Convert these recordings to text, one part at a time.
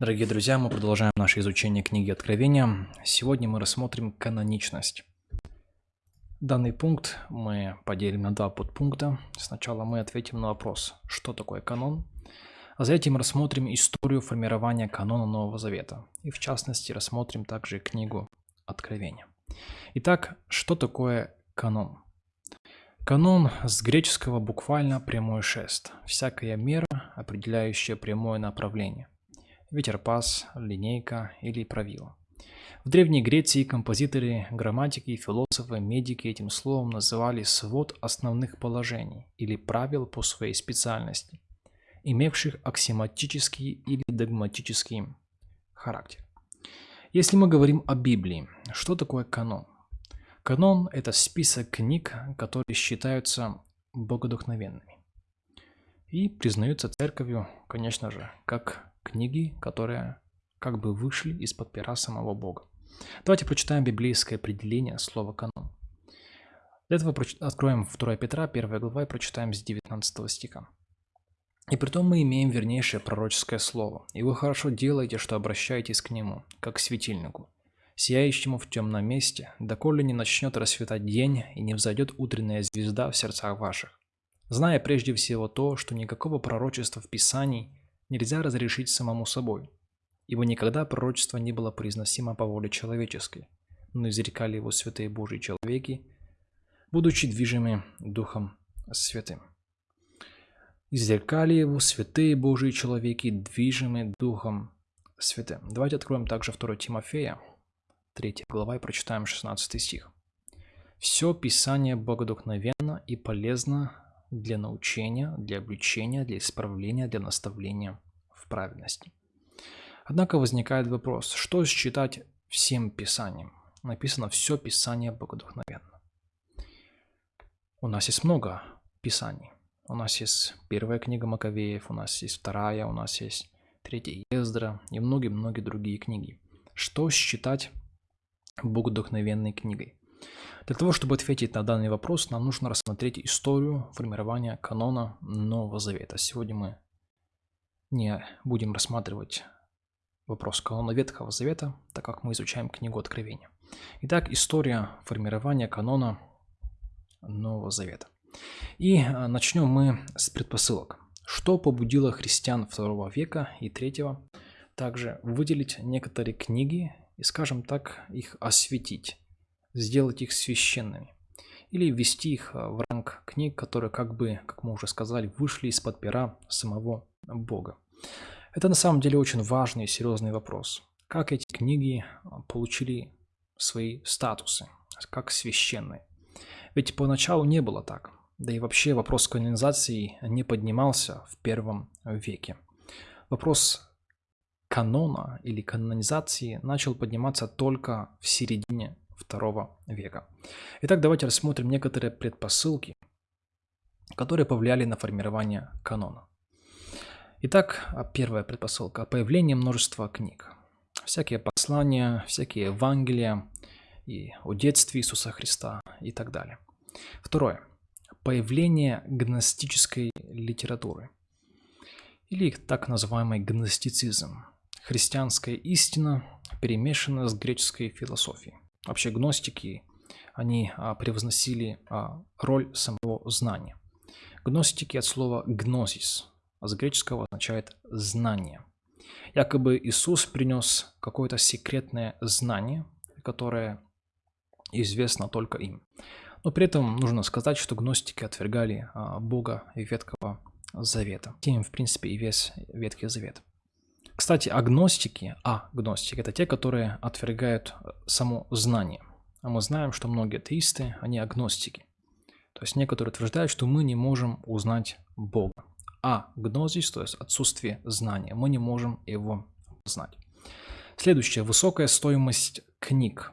Дорогие друзья, мы продолжаем наше изучение книги Откровения. Сегодня мы рассмотрим каноничность. Данный пункт мы поделим на два подпункта. Сначала мы ответим на вопрос, что такое канон, а затем рассмотрим историю формирования канона Нового Завета. И в частности рассмотрим также книгу Откровения. Итак, что такое канон? Канон с греческого буквально прямой шест. Всякая мера, определяющая прямое направление – ветерпас, линейка или правило. В Древней Греции композиторы, грамматики, философы, медики этим словом называли свод основных положений или правил по своей специальности, имевших аксиоматический или догматический характер. Если мы говорим о Библии, что такое канон? Канон – это список книг, которые считаются богодухновенными и признаются церковью, конечно же, как книги, которые как бы вышли из-под пера самого Бога. Давайте прочитаем библейское определение слова «канон». Для этого откроем 2 Петра, 1 глава, и прочитаем с 19 стиха. «И притом мы имеем вернейшее пророческое слово, и вы хорошо делаете, что обращаетесь к нему, как к светильнику, сияющему в темном месте, доколе не начнет расцветать день и не взойдет утренняя звезда в сердцах ваших, зная прежде всего то, что никакого пророчества в Писании нельзя разрешить самому собой, ибо никогда пророчество не было произносимо по воле человеческой, но изрекали его святые Божьи человеки, будучи движимы Духом Святым. Изрекали его святые Божьи человеки, движимы Духом Святым. Давайте откроем также 2 Тимофея, 3 глава, и прочитаем 16 стих. «Все Писание богодухновенно и полезно для научения, для обличения, для исправления, для наставления в праведности. Однако возникает вопрос, что считать всем Писанием? Написано «все Писание богодухновенно». У нас есть много Писаний. У нас есть первая книга Маковеев, у нас есть вторая, у нас есть третья Ездра и многие-многие другие книги. Что считать богодухновенной книгой? Для того, чтобы ответить на данный вопрос, нам нужно рассмотреть историю формирования канона Нового Завета. Сегодня мы не будем рассматривать вопрос канона Ветхого Завета, так как мы изучаем книгу Откровения. Итак, история формирования канона Нового Завета. И а, начнем мы с предпосылок. Что побудило христиан второго века и третьего также выделить некоторые книги и, скажем так, их осветить сделать их священными или ввести их а, в ранг книг, которые, как бы, как мы уже сказали, вышли из-под пера самого Бога. Это на самом деле очень важный и серьезный вопрос. Как эти книги а, получили свои статусы, как священные? Ведь поначалу не было так. Да и вообще вопрос канонизации не поднимался в первом веке. Вопрос канона или канонизации начал подниматься только в середине II века. Итак, давайте рассмотрим некоторые предпосылки, которые повлияли на формирование канона. Итак, а первая предпосылка – появление множества книг. Всякие послания, всякие Евангелия, и о детстве Иисуса Христа и так далее. Второе. Появление гностической литературы или так называемый гностицизм. Христианская истина перемешана с греческой философией. Вообще гностики, они а, превозносили а, роль самого знания. Гностики от слова «гнозис», а с греческого означает «знание». Якобы Иисус принес какое-то секретное знание, которое известно только им. Но при этом нужно сказать, что гностики отвергали а, Бога и Ветхого Завета. Тем, в принципе, и весь Ветхий Завет. Кстати, агностики, а гностики, это те, которые отвергают э, само знание. А мы знаем, что многие атеисты, они агностики. То есть некоторые утверждают, что мы не можем узнать Бога. А гнозис, то есть отсутствие знания, мы не можем его знать. Следующее, высокая стоимость книг.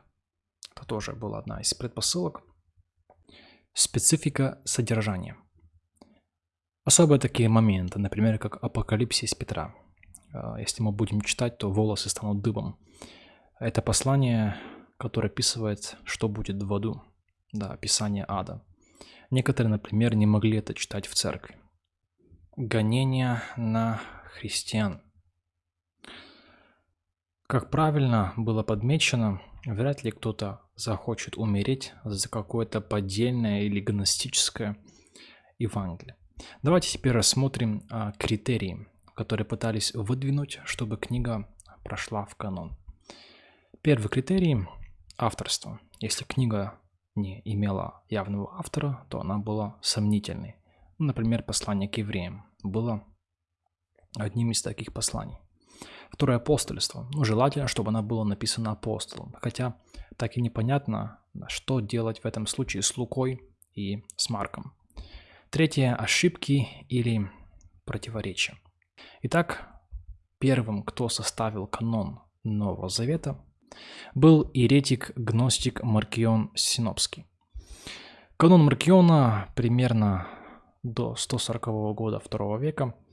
Это тоже была одна из предпосылок. Специфика содержания. Особые такие моменты, например, как апокалипсис Петра – если мы будем читать, то волосы станут дыбом. Это послание, которое описывает, что будет в аду. Да, описание ада. Некоторые, например, не могли это читать в церкви. Гонение на христиан. Как правильно было подмечено, вряд ли кто-то захочет умереть за какое-то поддельное или гностическое Евангелие. Давайте теперь рассмотрим а, критерии, которые пытались выдвинуть, чтобы книга прошла в канон. Первый критерий – авторство. Если книга не имела явного автора, то она была сомнительной. Например, послание к евреям было одним из таких посланий. Второе апостольство. Ну, желательно, чтобы она была написана апостолом. Хотя так и непонятно, что делать в этом случае с Лукой и с Марком. Третье – ошибки или противоречия. Итак, первым, кто составил канон Нового Завета, был еретик-гностик Маркион Синопский. Канон Маркиона примерно до 140 года II века –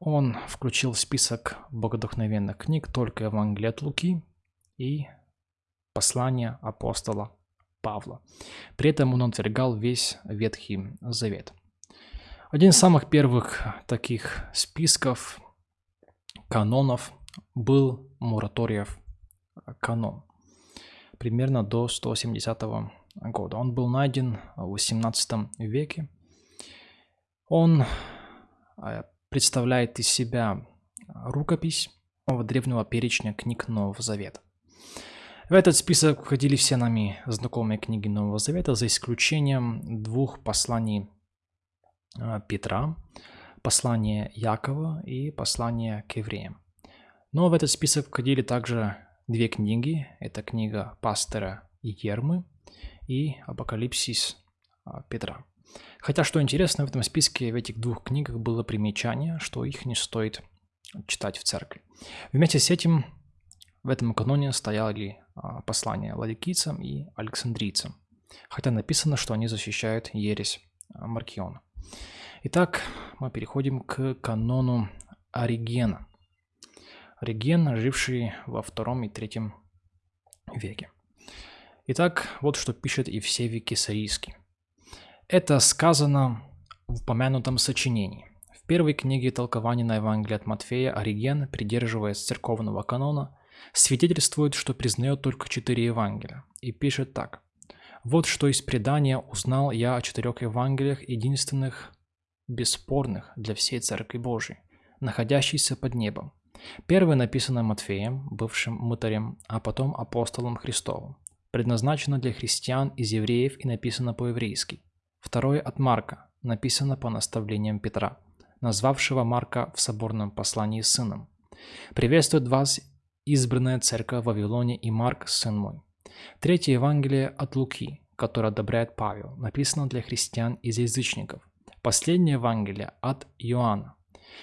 он включил в список богодухновенных книг только Евангелие от Луки и послание апостола Павла. При этом он отвергал весь Ветхий Завет. Один из самых первых таких списков канонов был Мураториев канон, примерно до 170 года. Он был найден в 18 веке. Он э, представляет из себя рукопись древнего перечня книг Нового Завета. В этот список входили все нами знакомые книги Нового Завета, за исключением двух посланий а, Петра, послания Якова и послания к евреям. Но в этот список входили также две книги. Это книга пастора Ермы и Апокалипсис а, Петра. Хотя, что интересно, в этом списке в этих двух книгах было примечание, что их не стоит читать в церкви. Вместе с этим в этом каноне стояли а, послания ладикийцам и александрийцам, хотя написано, что они защищают ересь а, Маркиона. Итак, мы переходим к канону Оригена. Ориген, живший во втором и третьем веке. Итак, вот что пишет Евсевий Кесарийский. Это сказано в упомянутом сочинении. В первой книге толкования на Евангелие от Матфея Ориген, придерживаясь церковного канона, свидетельствует, что признает только четыре Евангелия, и пишет так. «Вот что из предания узнал я о четырех Евангелиях, единственных, бесспорных для всей Церкви Божией, находящейся под небом. Первое написано Матфеем, бывшим мытарем, а потом апостолом Христовым. Предназначено для христиан из евреев и написано по-еврейски. Второе от Марка, написано по наставлениям Петра, назвавшего Марка в соборном послании сыном. «Приветствует вас избранная церковь в Вавилоне и Марк, сын мой». Третье Евангелие от Луки, которое одобряет Павел, написано для христиан из язычников. Последнее Евангелие от Иоанна.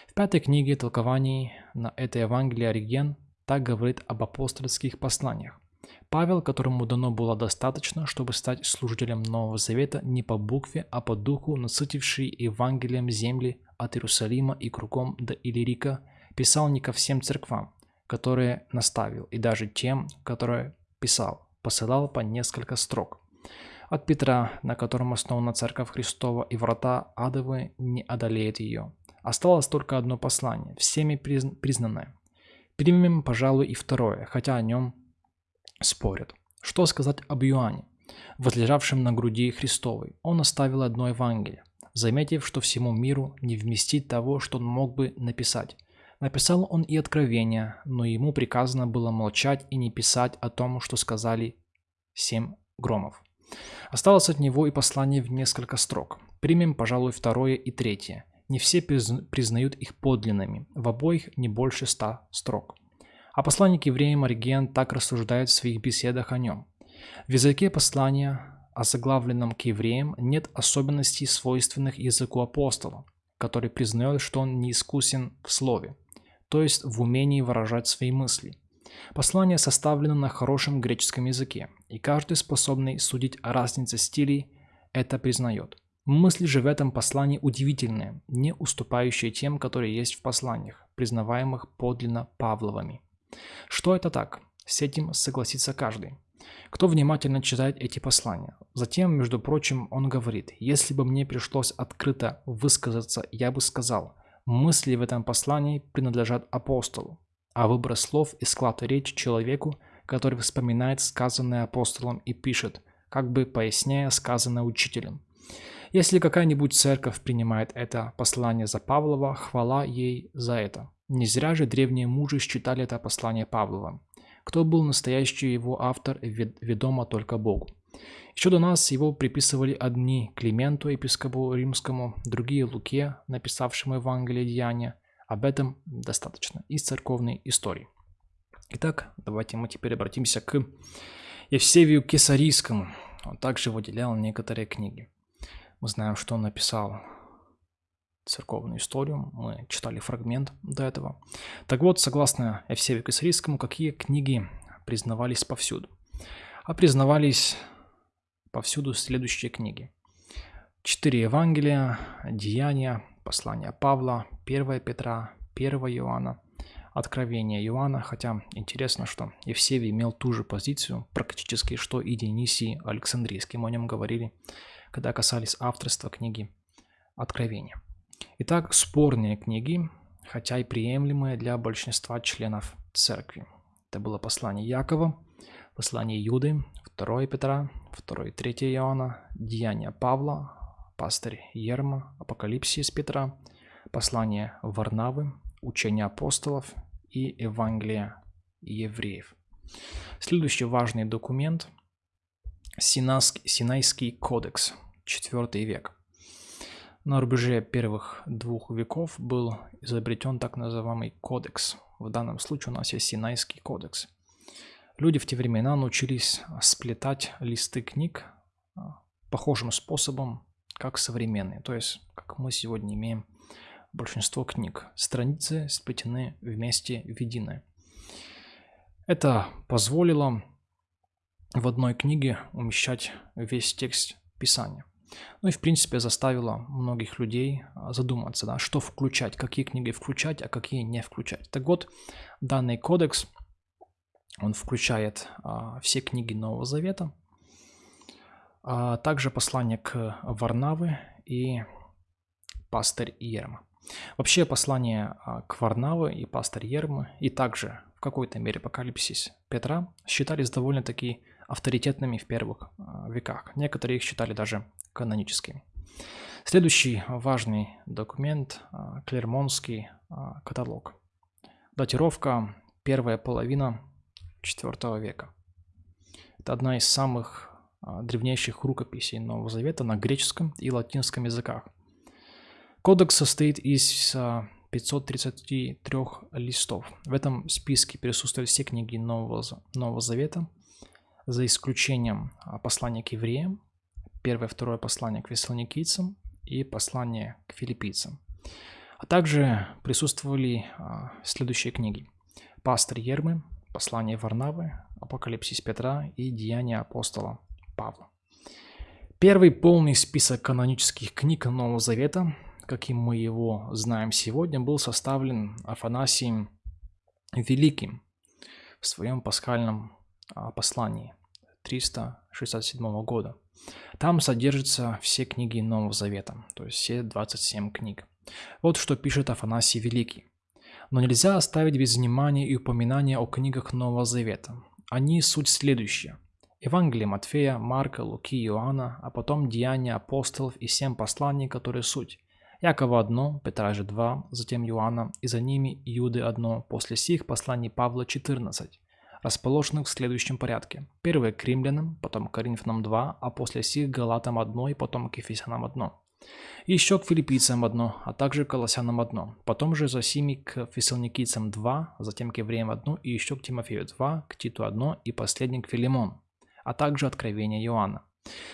В пятой книге толкований на это Евангелие Ориген так говорит об апостольских посланиях. Павел, которому дано было достаточно, чтобы стать служителем Нового Завета не по букве, а по духу, насытивший Евангелием земли от Иерусалима и кругом до Иллирика, писал не ко всем церквам, которые наставил, и даже тем, которые писал, посылал по несколько строк. От Петра, на котором основана Церковь Христова, и врата адовы не одолеет ее. Осталось только одно послание, всеми признанное. Примем, пожалуй, и второе, хотя о нем спорят. Что сказать об Иоанне, возлежавшем на груди Христовой? Он оставил одно Евангелие, заметив, что всему миру не вместить того, что он мог бы написать. Написал он и откровение, но ему приказано было молчать и не писать о том, что сказали семь громов. Осталось от него и послание в несколько строк. Примем, пожалуй, второе и третье. Не все признают их подлинными, в обоих не больше ста строк. А посланник евреям Ориген так рассуждает в своих беседах о нем. В языке послания, озаглавленном к евреям, нет особенностей, свойственных языку апостола, который признает, что он не искусен в слове, то есть в умении выражать свои мысли. Послание составлено на хорошем греческом языке, и каждый способный судить о разнице стилей это признает. Мысли же в этом послании удивительные, не уступающие тем, которые есть в посланиях, признаваемых подлинно Павловыми. Что это так? С этим согласится каждый. Кто внимательно читает эти послания. Затем, между прочим, он говорит, если бы мне пришлось открыто высказаться, я бы сказал, мысли в этом послании принадлежат апостолу. а выбор слов и склад речи человеку, который вспоминает сказанное апостолом и пишет, как бы поясняя сказанное учителем. Если какая-нибудь церковь принимает это послание за Павлова, хвала ей за это. Не зря же древние мужи считали это послание Павлова. Кто был настоящий его автор, ведомо только Богу. Еще до нас его приписывали одни Клименту, епископу римскому, другие Луке, написавшему Евангелие Деяния. Об этом достаточно из церковной истории. Итак, давайте мы теперь обратимся к Евсевию Кесарийскому. Он также выделял некоторые книги. Мы знаем, что он написал церковную историю. Мы читали фрагмент до этого. Так вот, согласно Евсевию Кесарийскому, какие книги признавались повсюду? А признавались повсюду следующие книги. Четыре Евангелия, Деяния, Послание Павла, 1 Петра, 1 Иоанна, Откровение Иоанна, хотя интересно, что Евсевий имел ту же позицию практически, что и Дионисий Александрийский. Мы о нем говорили, когда касались авторства книги Откровения. Итак, спорные книги, хотя и приемлемые для большинства членов церкви. Это было послание Якова, послание Юды, 2 Петра, 2 и 3 Иоанна, Деяния Павла, пастырь Ерма, Апокалипсис Петра, послание Варнавы, учение апостолов и Евангелие евреев. Следующий важный документ – Синайский кодекс, IV век. На рубеже первых двух веков был изобретен так называемый кодекс. В данном случае у нас есть Синайский кодекс. Люди в те времена научились сплетать листы книг а, похожим способом, как современные. То есть, как мы сегодня имеем большинство книг. Страницы сплетены вместе в единое. Это позволило в одной книге умещать весь текст Писания. Ну и, в принципе, заставило многих людей а, задуматься, да, что включать, какие книги включать, а какие не включать. Так вот, данный кодекс, он включает а, все книги Нового Завета, а также послание к Варнавы и пастырь Ерма. Вообще послание а, к и пастырь Ермы и также в какой-то мере апокалипсис Петра считались довольно-таки авторитетными в первых а, веках. Некоторые их считали даже каноническими. Следующий важный документ а, – Клермонский каталог. Датировка – первая половина IV века. Это одна из самых древнейших рукописей Нового Завета на греческом и латинском языках. Кодекс состоит из 533 листов. В этом списке присутствуют все книги Нового, Нового Завета, за исключением а, послания к евреям, первое, второе послание к вессалоникийцам и послание к филиппийцам. А также присутствовали а, следующие книги. Пастор Ермы, послание Варнавы, Апокалипсис Петра и Деяния апостола Павла. Первый полный список канонических книг Нового Завета каким мы его знаем сегодня, был составлен Афанасием Великим в своем пасхальном а, послании 367 года. Там содержатся все книги Нового Завета, то есть все 27 книг. Вот что пишет Афанасий Великий. Но нельзя оставить без внимания и упоминания о книгах Нового Завета. Они суть следующая. Евангелие Матфея, Марка, Луки, Иоанна, а потом Деяния апостолов и семь посланий, которые суть. Якова одно, Петра же два, затем Иоанна, и за ними Иуды одно, после сих посланий Павла 14, расположенных в следующем порядке. Первое к римлянам, потом к Коринфянам 2, а после сих Галатам одно и потом к Ефесянам одно. Еще к филиппийцам одно, а также к колоссянам одно. Потом же за сими к фессалоникийцам два, затем к евреям одно, и еще к Тимофею два, к Титу одно, и последний к Филимону, а также откровение Иоанна.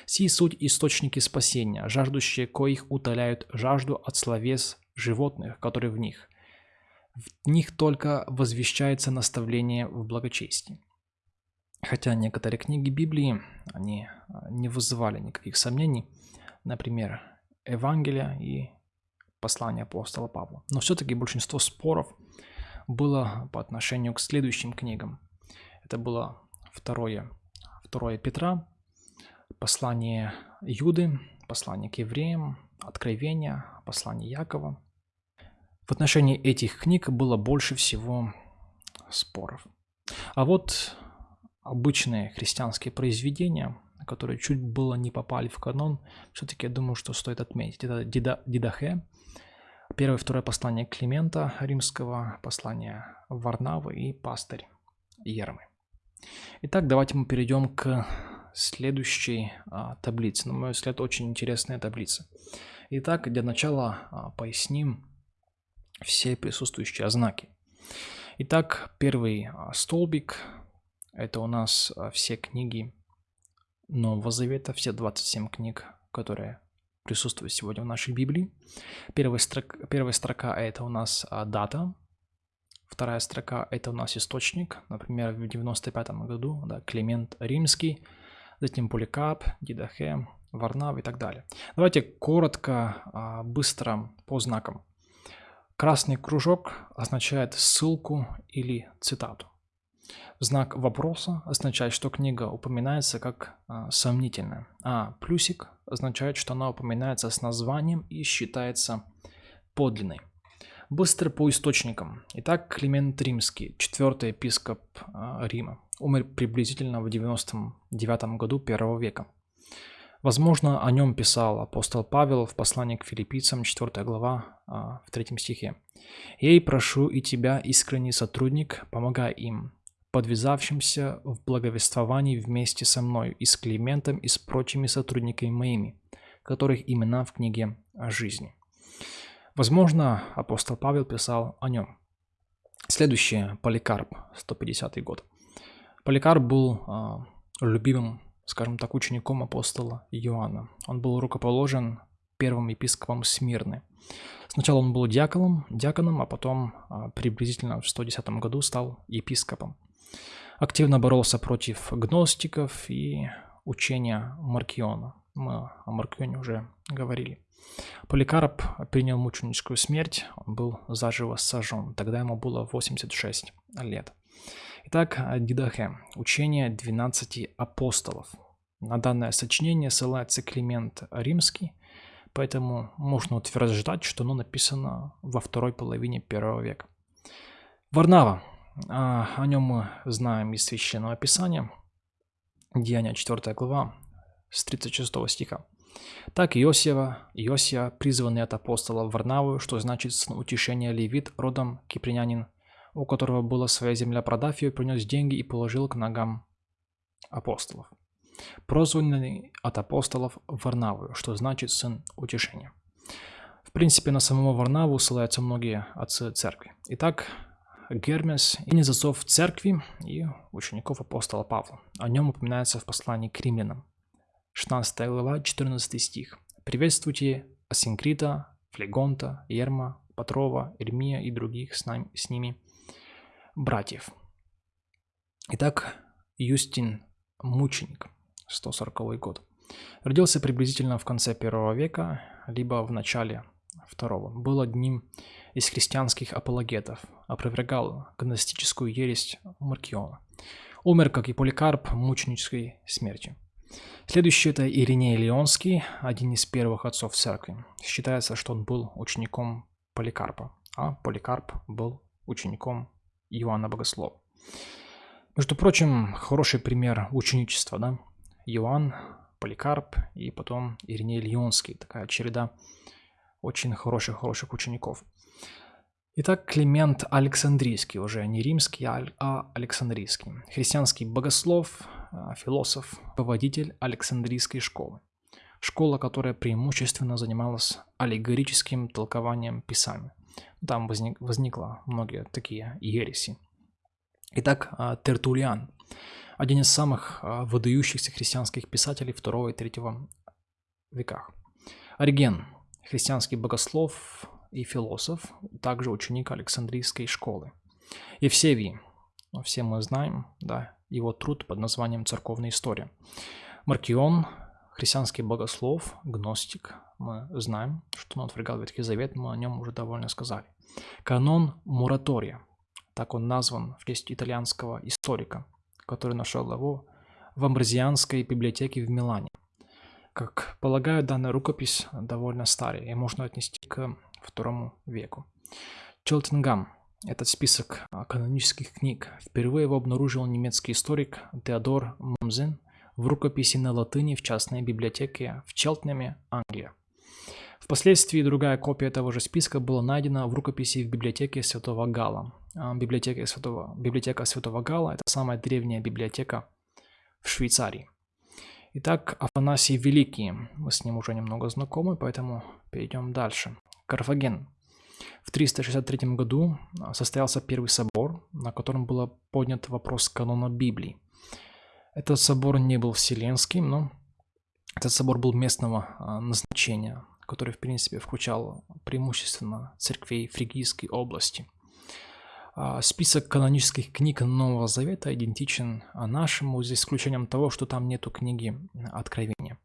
Сии суть источники спасения, жаждущие коих утоляют жажду от словес животных, которые в них. В них только возвещается наставление в благочестии. Хотя некоторые книги Библии, они а, не вызывали никаких сомнений, например, Евангелия и послание апостола Павла. Но все-таки большинство споров было по отношению к следующим книгам. Это было второе, второе Петра, послание Юды, послание к евреям, Откровение, послание Якова. В отношении этих книг было больше всего споров. А вот обычные христианские произведения, которые чуть было не попали в канон, все-таки я думаю, что стоит отметить. Это Дида, Дидахе, первое и второе послание Климента Римского, послание Варнавы и пастырь Ермы. Итак, давайте мы перейдем к следующей а, таблице. На мой взгляд, очень интересная таблица. Итак, для начала а, поясним все присутствующие знаки. Итак, первый а, столбик – это у нас а, все книги Нового Завета, все 27 книг, которые присутствуют сегодня в нашей Библии. Первая строка, первая строка – это у нас дата, Вторая строка – это у нас источник, например, в 95 году, да, Климент Римский, затем Поликап, Дидахе, Варнав и так далее. Давайте коротко, а, быстро по знакам. Красный кружок означает ссылку или цитату. Знак вопроса означает, что книга упоминается как а, сомнительная, а плюсик означает, что она упоминается с названием и считается подлинной. Быстро по источникам. Итак, Климент Римский, четвертый епископ э, Рима, умер приблизительно в 99 году первого века. Возможно, о нем писал апостол Павел в послании к филиппийцам, 4 глава, э, в 3 стихе. «Ей прошу и тебя, искренний сотрудник, помогай им, подвязавшимся в благовествовании вместе со мною и с Климентом и с прочими сотрудниками моими, которых имена в книге о жизни». Возможно, апостол Павел писал о нем. Следующее – Поликарп, 150 год. Поликарп был э, любимым, скажем так, учеником апостола Иоанна. Он был рукоположен первым епископом Смирны. Сначала он был диаконом, диаконом а потом э, приблизительно в 110 году стал епископом. Активно боролся против гностиков и учения Маркиона. Мы о Маркионе уже говорили. Поликарп принял мученическую смерть, он был заживо сожжен, тогда ему было 86 лет. Итак, Дидахе, учение 12 апостолов. На данное сочинение ссылается Климент Римский, поэтому можно утверждать, что оно написано во второй половине первого века. Варнава. А, о нем мы знаем из Священного Писания. Деяния 4 глава с 36 стиха. Так Иосия, Иосия, призванный от апостола Варнаву, что значит сын утешения левит, родом кипринянин, у которого была своя земля, продав ее, принес деньги и положил к ногам апостолов. Прозванный от апостолов Варнаву, что значит сын утешения. В принципе, на самого Варнаву ссылаются многие отцы церкви. Итак, Гермес – один из отцов церкви и учеников апостола Павла. О нем упоминается в послании к римлянам. 16 глава, 14 стих. «Приветствуйте Асинкрита, Флегонта, Ерма, Патрова, Ирмия и других с, нами, с ними братьев». Итак, Юстин – мученик, 140 год. Родился приблизительно в конце первого века, либо в начале второго. Был одним из христианских апологетов, опровергал гностическую ересь Маркиона. Умер, как и Поликарп, мученической смертью. Следующий это Ириней Леонский, один из первых отцов церкви. Считается, что он был учеником Поликарпа, а Поликарп был учеником Иоанна Богослова. Между прочим, хороший пример ученичества, да? Иоанн, Поликарп и потом Ириней Леонский. Такая череда очень хороших-хороших учеников. Итак, Климент Александрийский, уже не римский, а Александрийский. Христианский богослов, а, философ, поводитель Александрийской школы. Школа, которая преимущественно занималась аллегорическим толкованием Писания. Там возник, возникло многие такие ереси. Итак, а, Тертулиан, один из самых а, выдающихся христианских писателей 2 и 3 веках. Ориген, христианский богослов, и философ, также ученик Александрийской школы. Евсевий, все мы знаем, да, его труд под названием «Церковная история». Маркион, христианский богослов, гностик, мы знаем, что он отвергал Ветхий Завет, мы о нем уже довольно сказали. Канон Муратория, так он назван в честь итальянского историка, который нашел его в Амбразианской библиотеке в Милане. Как полагаю, данная рукопись довольно старая и можно отнести к второму веку. Челтингам этот список канонических книг. Впервые его обнаружил немецкий историк Теодор Момзен в рукописи на латыни в частной библиотеке в Челтнеме, Англия. Впоследствии другая копия того же списка была найдена в рукописи в библиотеке Святого Гала. А, библиотека Святого, библиотека Святого Гала – это самая древняя библиотека в Швейцарии. Итак, Афанасий Великий. Мы с ним уже немного знакомы, поэтому перейдем дальше. Карфаген. В 363 году а, состоялся первый собор, на котором был поднят вопрос канона Библии. Этот собор не был вселенским, но этот собор был местного а, назначения, который, в принципе, включал преимущественно церквей Фригийской области. А, список канонических книг Нового Завета идентичен нашему, за исключением того, что там нету книги Откровения.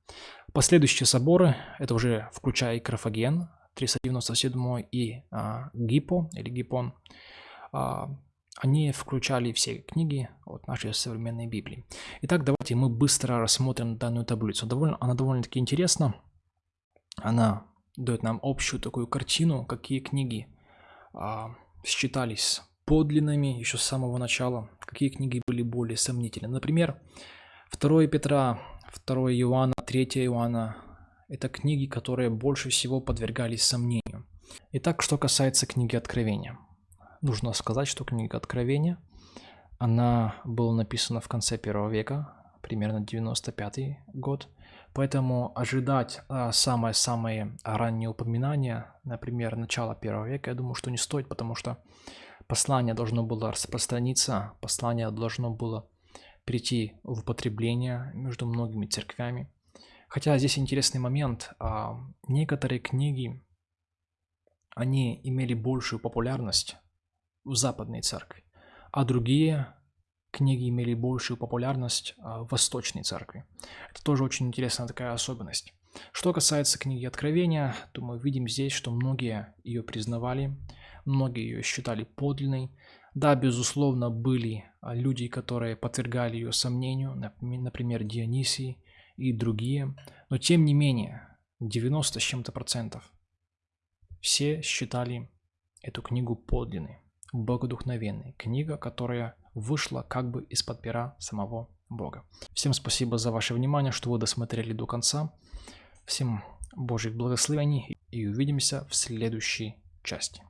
Последующие соборы, это уже включая и Карфаген, 397 и а, Гипо или Гипон, а, они включали все книги от нашей современной Библии. Итак, давайте мы быстро рассмотрим данную таблицу. Довольно, она довольно-таки интересна. Она дает нам общую такую картину, какие книги а, считались подлинными еще с самого начала, какие книги были более сомнительны. Например, 2 Петра, 2 Иоанна, 3 Иоанна – это книги, которые больше всего подвергались сомнению. Итак, что касается книги Откровения – нужно сказать, что книга Откровения, она была написана в конце первого века, примерно 95 год, поэтому ожидать а, самое-самое раннее упоминание, например, начала первого века, я думаю, что не стоит, потому что послание должно было распространиться, послание должно было прийти в употребление между многими церквями. Хотя здесь интересный момент, а, некоторые книги, они имели большую популярность, в Западной Церкви, а другие книги имели большую популярность а, в Восточной Церкви. Это тоже очень интересная такая особенность. Что касается книги Откровения, то мы видим здесь, что многие ее признавали, многие ее считали подлинной. Да, безусловно, были а, люди, которые подвергали ее сомнению, например, Дионисий и другие, но тем не менее, 90 с чем-то процентов все считали эту книгу подлинной богодухновенной. Книга, которая вышла как бы из-под пера самого Бога. Всем спасибо за ваше внимание, что вы досмотрели до конца. Всем Божьих благословений и увидимся в следующей части.